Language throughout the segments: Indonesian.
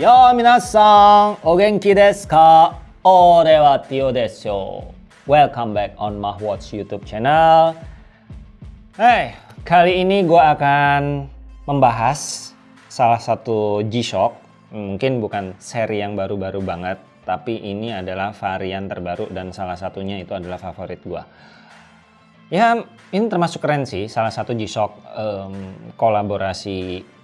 Yo minasan, o genki desu ka? Ore wa Tio desu. Welcome back on Mahwatch YouTube channel. Hey, kali ini gue akan membahas salah satu G-Shock. Mungkin bukan seri yang baru-baru banget, tapi ini adalah varian terbaru dan salah satunya itu adalah favorit gue. Ya, ini termasuk keren sih, salah satu G-Shock um, kolaborasi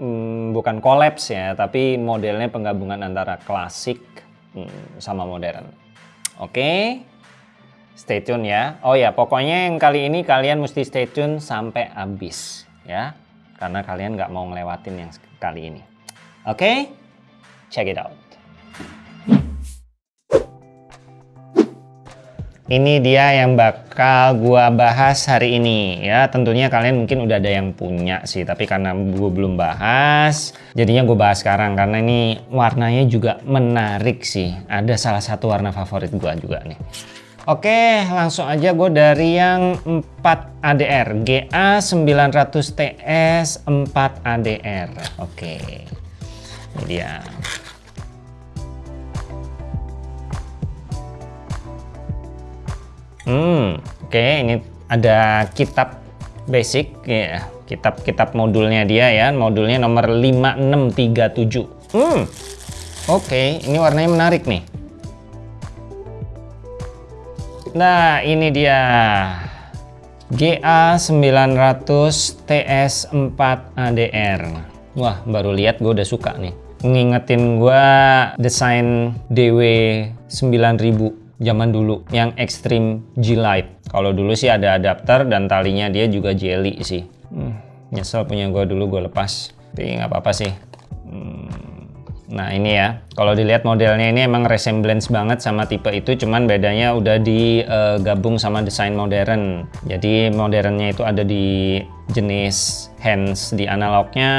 hmm, bukan kolaps ya, tapi modelnya penggabungan antara klasik hmm, sama modern. Oke, okay? stay tune ya. Oh ya, pokoknya yang kali ini kalian mesti stay tune sampai habis ya, karena kalian nggak mau ngelewatin yang kali ini. Oke, okay? check it out. Ini dia yang bakal gua bahas hari ini ya. Tentunya kalian mungkin udah ada yang punya sih, tapi karena gua belum bahas, jadinya gue bahas sekarang karena ini warnanya juga menarik sih. Ada salah satu warna favorit gua juga nih. Oke, langsung aja gue dari yang 4 ADR, GA 900 TS 4 ADR. Oke, ini dia. Hmm, oke okay, ini ada kitab basic ya, kitab-kitab modulnya dia ya, modulnya nomor 5637. Hmm. Oke, okay, ini warnanya menarik nih. Nah, ini dia. GA 900 TS4 ADR. Wah, baru lihat gue udah suka nih. Ngingetin gue desain DW 9000 zaman dulu yang Extreme G-Lite. Kalau dulu sih ada adapter dan talinya dia juga jelly sih. Hmm, nyesel punya gue dulu gue lepas. Tapi nggak apa-apa sih. Hmm, nah ini ya, kalau dilihat modelnya ini emang resemblance banget sama tipe itu, cuman bedanya udah digabung uh, sama desain modern. Jadi modernnya itu ada di jenis hands di analognya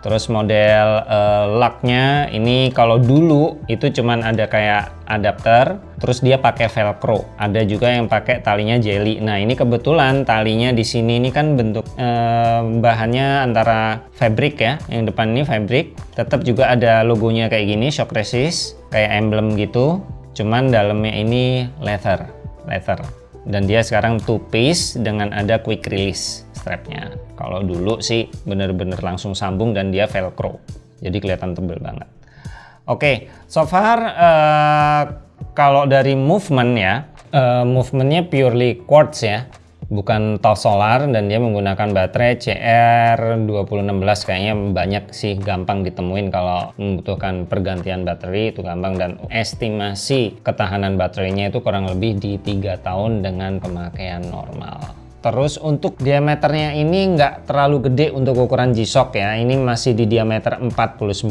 terus model uh, locknya. Ini kalau dulu itu cuman ada kayak adapter terus dia pakai velcro. Ada juga yang pakai talinya jelly. Nah ini kebetulan talinya di sini ini kan bentuk uh, bahannya antara fabric ya. Yang depan ini fabric. Tetap juga ada logonya kayak gini shock resist kayak emblem gitu. Cuman dalamnya ini leather leather dan dia sekarang two piece dengan ada quick release strapnya. Kalau dulu sih bener-bener langsung sambung dan dia velcro. Jadi kelihatan tebel banget. Oke okay, so far uh, kalau dari movement ya uh, movementnya purely quartz ya bukan TOF solar dan dia menggunakan baterai CR2016 kayaknya banyak sih gampang ditemuin kalau membutuhkan pergantian baterai itu gampang dan estimasi ketahanan baterainya itu kurang lebih di tiga tahun dengan pemakaian normal Terus untuk diameternya ini nggak terlalu gede untuk ukuran G-Shock ya. Ini masih di diameter 49,5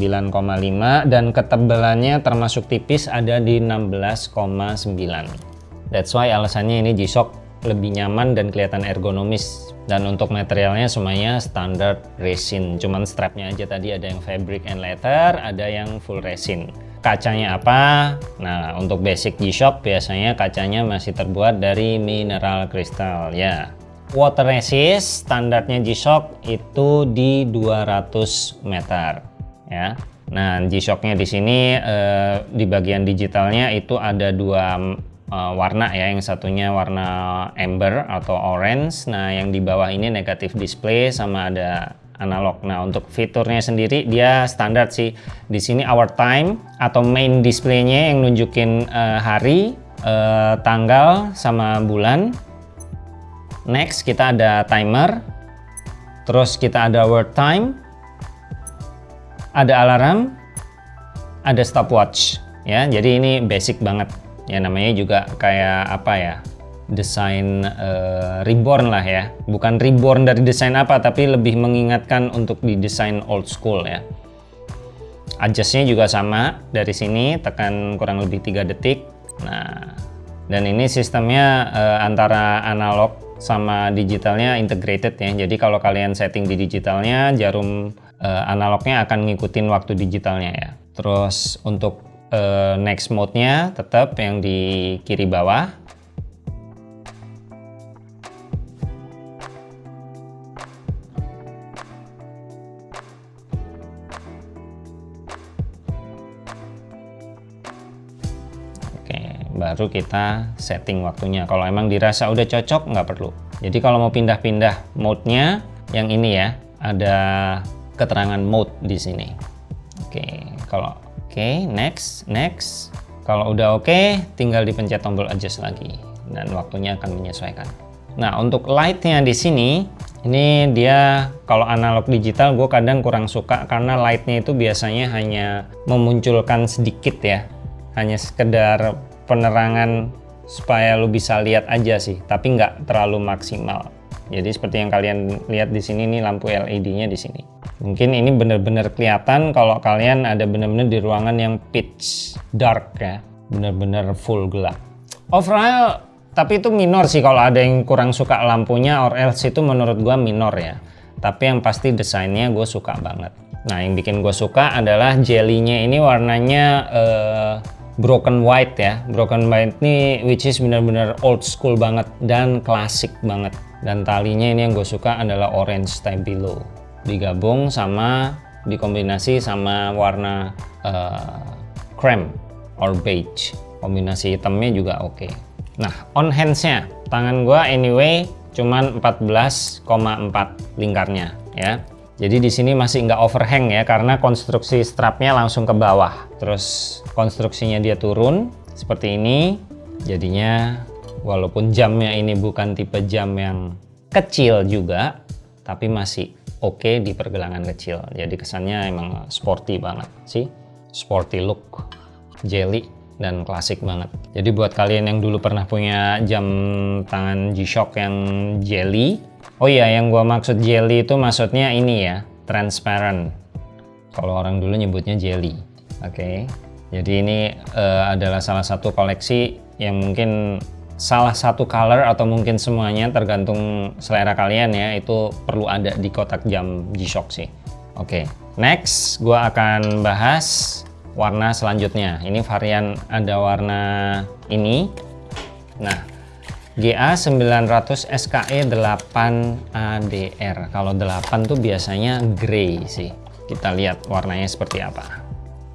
dan ketebalannya termasuk tipis ada di 16,9. That's why alasannya ini G-Shock lebih nyaman dan kelihatan ergonomis. Dan untuk materialnya semuanya standar resin. Cuman strapnya aja tadi ada yang fabric and leather ada yang full resin. Kacanya apa? Nah untuk basic G-Shock biasanya kacanya masih terbuat dari mineral kristal ya. Water resist standarnya G-Shock itu di 200 meter ya. Nah G-Shocknya di sini eh, di bagian digitalnya itu ada dua uh, warna ya yang satunya warna amber atau orange. Nah yang di bawah ini negatif display sama ada analog. Nah untuk fiturnya sendiri dia standar sih. Di sini hour time atau main displaynya yang nunjukin uh, hari uh, tanggal sama bulan. Next kita ada timer. Terus kita ada word time. Ada alarm. Ada stopwatch ya. Jadi ini basic banget ya namanya juga kayak apa ya? Desain uh, reborn lah ya. Bukan reborn dari desain apa tapi lebih mengingatkan untuk didesain old school ya. Adjustnya juga sama dari sini tekan kurang lebih tiga detik. Nah dan ini sistemnya uh, antara analog sama digitalnya integrated ya. Jadi kalau kalian setting di digitalnya jarum uh, analognya akan ngikutin waktu digitalnya ya. Terus untuk Eh, next mode-nya tetap yang di kiri bawah. Oke, baru kita setting waktunya. Kalau emang dirasa udah cocok, nggak perlu. Jadi kalau mau pindah-pindah mode-nya, yang ini ya, ada keterangan mode di sini. Oke, kalau oke, next, next. Kalau udah oke, tinggal dipencet tombol adjust lagi dan waktunya akan menyesuaikan. Nah, untuk light-nya di sini, ini dia kalau analog digital gue kadang kurang suka karena light-nya itu biasanya hanya memunculkan sedikit ya. Hanya sekedar penerangan supaya lu bisa lihat aja sih, tapi nggak terlalu maksimal. Jadi seperti yang kalian lihat di sini nih lampu LED-nya di sini. Mungkin ini benar-benar kelihatan kalau kalian ada benar-benar di ruangan yang pitch dark ya, benar-benar full gelap. Overall, tapi itu minor sih kalau ada yang kurang suka lampunya or else itu menurut gua minor ya. Tapi yang pasti desainnya gue suka banget. Nah yang bikin gue suka adalah jelly-nya ini warnanya uh, broken white ya broken white ini which is benar-benar old school banget dan klasik banget dan talinya ini yang gue suka adalah orange stabilo digabung sama dikombinasi sama warna uh, cream or beige kombinasi hitamnya juga oke okay. nah on handsnya tangan gue anyway cuman 14,4 lingkarnya ya jadi di sini masih nggak overhang ya karena konstruksi strapnya langsung ke bawah. Terus konstruksinya dia turun seperti ini. Jadinya walaupun jamnya ini bukan tipe jam yang kecil juga, tapi masih oke okay di pergelangan kecil. Jadi kesannya emang sporty banget sih. Sporty look, jelly dan klasik banget. Jadi buat kalian yang dulu pernah punya jam tangan G-Shock yang jelly, Oh iya, yang gua maksud jelly itu maksudnya ini ya, transparent. Kalau orang dulu nyebutnya jelly. Oke. Okay. Jadi ini uh, adalah salah satu koleksi yang mungkin salah satu color atau mungkin semuanya tergantung selera kalian ya, itu perlu ada di kotak jam G-Shock sih. Oke. Okay. Next, gua akan bahas warna selanjutnya. Ini varian ada warna ini. Nah, GA 900 SKE 8 ADR kalau 8 tuh biasanya grey sih kita lihat warnanya seperti apa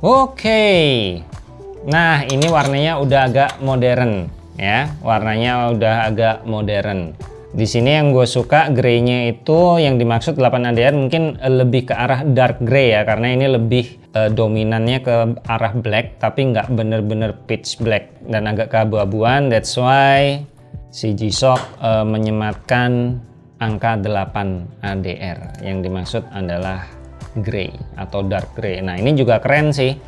oke nah ini warnanya udah agak modern ya warnanya udah agak modern. Di sini yang gue suka greynya itu yang dimaksud 8 ADR mungkin lebih ke arah dark grey ya karena ini lebih uh, dominannya ke arah black tapi nggak bener-bener pitch black dan agak keabu-abuan that's why si G-Shock uh, menyematkan angka 8 ADR yang dimaksud adalah gray atau dark gray nah ini juga keren sih.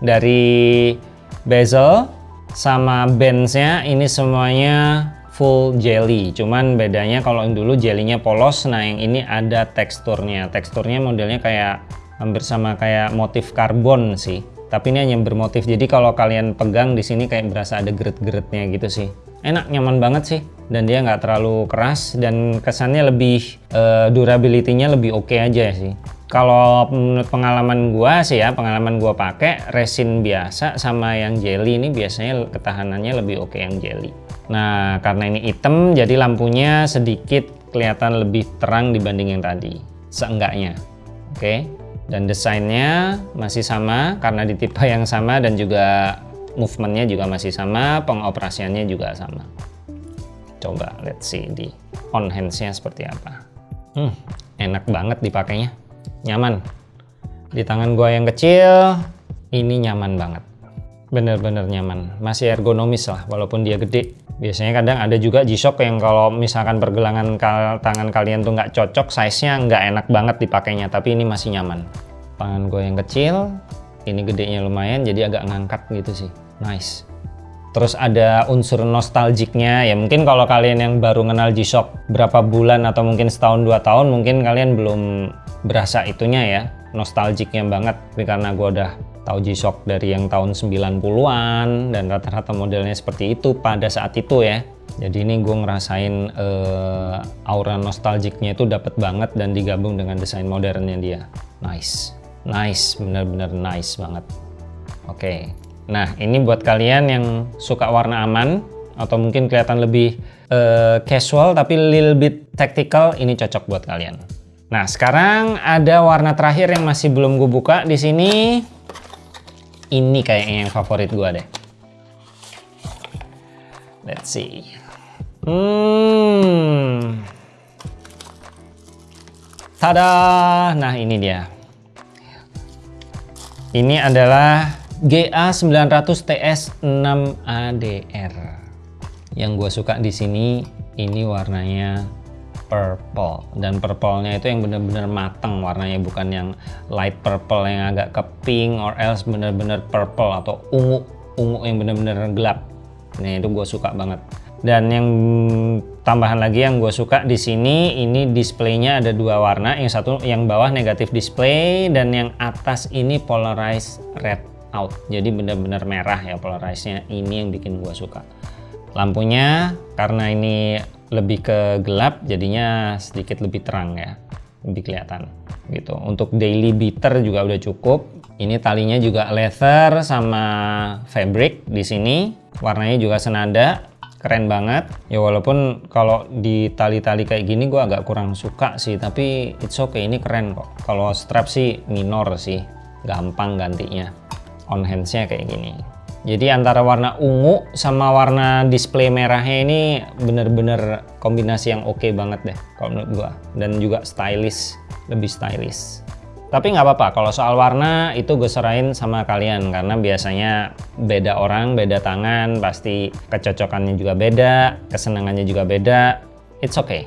Dari bezel sama bandsnya ini semuanya full jelly. Cuman bedanya kalau yang dulu jellynya polos nah yang ini ada teksturnya. Teksturnya modelnya kayak hampir sama kayak motif karbon sih. Tapi ini hanya bermotif. Jadi kalau kalian pegang di sini kayak berasa ada geret-geretnya gitu sih. Enak nyaman banget sih. Dan dia nggak terlalu keras dan kesannya lebih uh, durability-nya lebih oke okay aja sih kalau menurut pengalaman gua sih ya pengalaman gua pakai resin biasa sama yang jelly ini biasanya ketahanannya lebih oke yang jelly. Nah karena ini hitam jadi lampunya sedikit kelihatan lebih terang dibanding yang tadi seenggaknya. Oke? Dan desainnya masih sama karena di tipe yang sama dan juga movementnya juga masih sama pengoperasiannya juga sama. Coba let's see di on handsnya seperti apa. Hmm, enak banget dipakainya nyaman. Di tangan gua yang kecil ini nyaman banget. Bener-bener nyaman. Masih ergonomis lah walaupun dia gede. Biasanya kadang ada juga G-Shock yang kalau misalkan pergelangan tangan kalian tuh nggak cocok size-nya nggak enak banget dipakainya tapi ini masih nyaman. Tangan gue yang kecil ini gedenya lumayan jadi agak ngangkat gitu sih. Nice terus ada unsur nostalgiknya. Ya mungkin kalau kalian yang baru kenal G-Shock berapa bulan atau mungkin setahun dua tahun mungkin kalian belum berasa itunya ya. Nostalgiknya banget. Tapi karena gue udah tahu G-Shock dari yang tahun 90-an dan rata-rata modelnya seperti itu pada saat itu ya. Jadi ini gue ngerasain uh, aura nostalgiknya itu dapat banget dan digabung dengan desain modernnya dia. Nice. Nice. Bener-bener nice banget. Oke. okay. Nah ini buat kalian yang suka warna aman atau mungkin kelihatan lebih uh, casual tapi little bit tactical ini cocok buat kalian nah sekarang ada warna terakhir yang masih belum gue buka di sini ini kayaknya yang favorit gue deh Let's see. Hmm. Tada! Nah ini dia. Ini adalah GA900 TS 6 ADR. Yang gue suka di sini ini warnanya purple dan purple-nya itu yang benar-benar matang warnanya bukan yang light purple yang agak ke pink or else benar-benar purple atau ungu ungu yang benar-benar gelap. Nah itu gue suka banget. Dan yang tambahan lagi yang gue suka di sini ini displaynya ada dua warna. Yang satu yang bawah negatif display dan yang atas ini polarized red out. Jadi benar-benar merah ya polarized-nya. Ini yang bikin gue suka. Lampunya karena ini lebih ke gelap jadinya sedikit lebih terang ya. Lebih kelihatan gitu. Untuk daily beater juga udah cukup. Ini talinya juga leather sama fabric di sini. Warnanya juga senada keren banget ya walaupun kalau di tali-tali kayak gini gue agak kurang suka sih tapi it's okay ini keren kok kalau strap sih minor sih gampang gantinya on handsnya kayak gini jadi antara warna ungu sama warna display merahnya ini bener-bener kombinasi yang oke okay banget deh kalau menurut gue dan juga stylish lebih stylish tapi nggak apa-apa, kalau soal warna itu gue serahin sama kalian karena biasanya beda orang, beda tangan, pasti kecocokannya juga beda, kesenangannya juga beda. It's okay.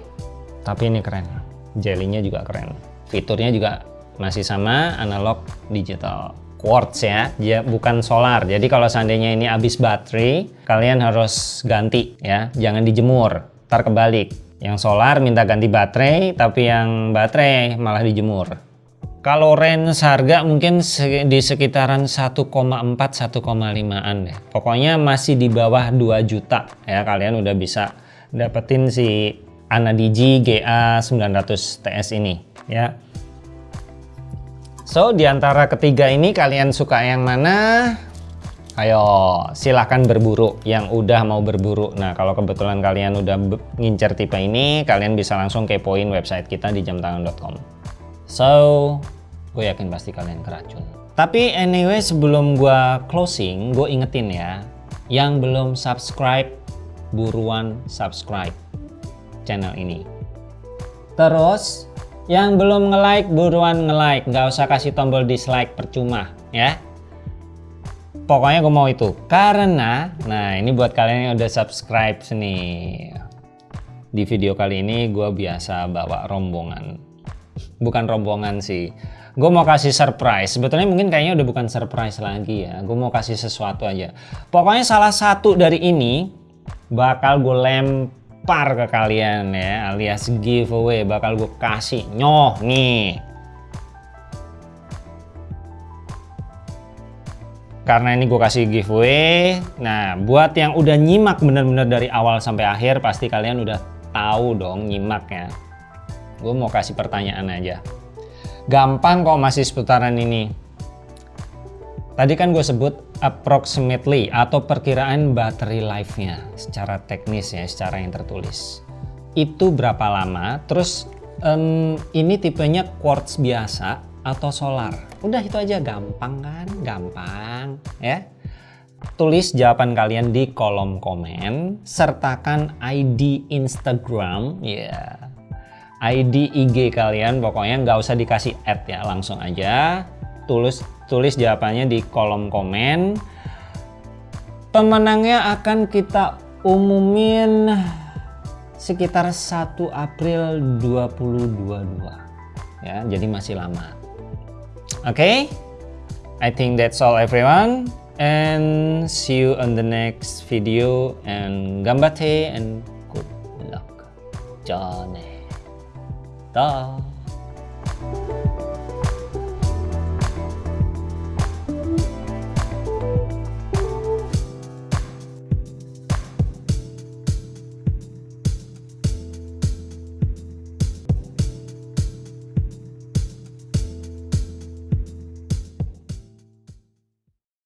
Tapi ini keren. Jellynya juga keren. Fiturnya juga masih sama, analog digital. Quartz ya, ya bukan solar. Jadi kalau seandainya ini habis baterai, kalian harus ganti ya, jangan dijemur, ntar kebalik. Yang solar minta ganti baterai, tapi yang baterai malah dijemur. Kalau range harga mungkin di sekitaran 1,4-1,5an deh. Pokoknya masih di bawah 2 juta ya kalian udah bisa dapetin si Anadigi GA 900 TS ini ya. So di antara ketiga ini kalian suka yang mana? Ayo silahkan berburu yang udah mau berburu. Nah kalau kebetulan kalian udah ngincer tipe ini kalian bisa langsung kepoin website kita di jamtangan.com. So, gue yakin pasti kalian keracun. Tapi anyway, sebelum gue closing, gue ingetin ya, yang belum subscribe, buruan subscribe channel ini. Terus, yang belum nge-like, buruan nge-like. Nggak usah kasih tombol dislike, percuma ya. Pokoknya gue mau itu. Karena, nah ini buat kalian yang udah subscribe nih. Di video kali ini gue biasa bawa rombongan bukan rombongan sih gue mau kasih surprise sebetulnya mungkin kayaknya udah bukan surprise lagi ya gue mau kasih sesuatu aja pokoknya salah satu dari ini bakal gue lempar ke kalian ya alias giveaway bakal gue kasih nyoh nih karena ini gue kasih giveaway nah buat yang udah nyimak bener-bener dari awal sampai akhir pasti kalian udah tahu dong nyimaknya Gue mau kasih pertanyaan aja. Gampang kok masih seputaran ini. Tadi kan gue sebut approximately atau perkiraan battery life-nya secara teknis ya, secara yang tertulis. Itu berapa lama? Terus um, ini tipenya quartz biasa atau solar? Udah itu aja gampang kan? Gampang ya. Tulis jawaban kalian di kolom komen, sertakan ID Instagram, ya yeah ID IG kalian pokoknya nggak usah dikasih add ya langsung aja tulis tulis jawabannya di kolom komen. Pemenangnya akan kita umumin sekitar 1 April 2022 ya jadi masih lama. Oke? Okay? I think that's all everyone. And see you on the next video. And gambate and good luck. Johnny だ